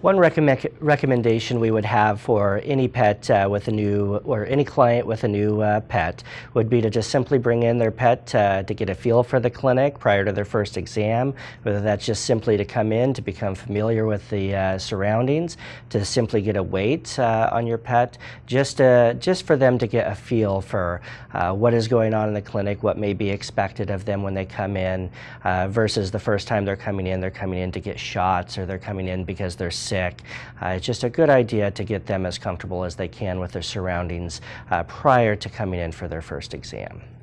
One recommend, recommendation we would have for any pet uh, with a new, or any client with a new uh, pet, would be to just simply bring in their pet uh, to get a feel for the clinic prior to their first exam, whether that's just simply to come in to become familiar with the uh, surroundings, to simply get a weight uh, on your pet, just, uh, just for them to get a feel for what is going on in the clinic, what may be expected of them when they come in, versus the first time they're coming in, they're coming in to get shots or they're coming in because they're sick. Uh, it's just a good idea to get them as comfortable as they can with their surroundings uh, prior to coming in for their first exam.